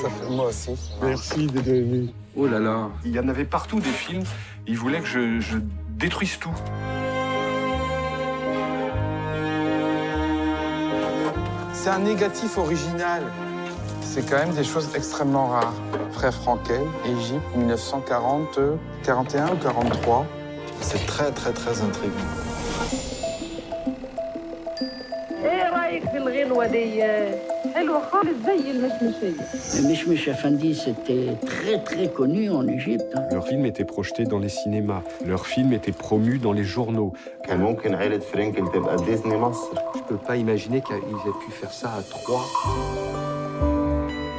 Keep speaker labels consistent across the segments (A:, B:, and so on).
A: Ça fait moi aussi.
B: Merci d'être venu.
C: Oh là là.
D: Il y en avait partout des films. Ils voulaient que je, je détruise tout.
A: C'est un négatif original. C'est quand même des choses extrêmement rares. Frère Frankel, Égypte, 1940, 41 ou 43.
E: C'est très très très intriguant.
F: ايه رايك في الغنوه دي حلوه خالص زي المشمشيه
G: Mishmish Effendi, c'était très très connu en Égypte. hein.
D: Leurs films étaient projetés dans les cinémas. Leurs films étaient promus dans les journaux.
E: كان ممكن عيلة فرينكل تبقى ديزني مصر
C: Je peux pas imaginer qu'ils aient pu faire ça à trois.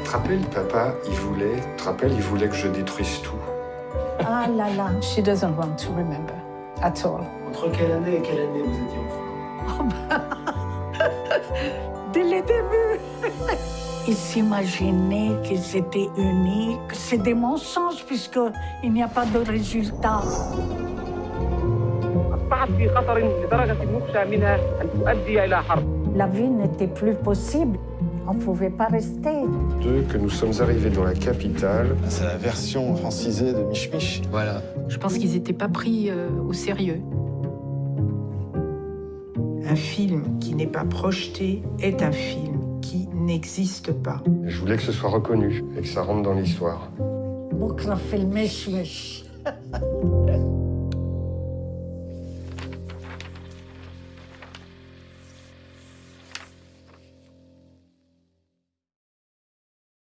D: Tu te rappelles, papa, il voulait, tu te rappelles, il voulait que je détruise tout.
H: Ah là là, she doesn't want to remember at all.
I: Entre quelle année et quelle année vous étiez enfant
H: dès le début. Ils s'imaginaient qu'ils étaient uniques. C'est des mensonges puisqu'il n'y a pas de résultat. La vie n'était plus possible. On ne pouvait pas rester.
D: Deux, que nous sommes arrivés dans la capitale.
E: Ah, c'est la version francisée de Mich
C: Voilà.
J: Je pense qu'ils n'étaient pas pris euh, au sérieux.
K: Un film qui n'est pas projeté est un film qui n'existe pas.
D: Je voulais que ce soit reconnu et que ça rentre dans l'histoire.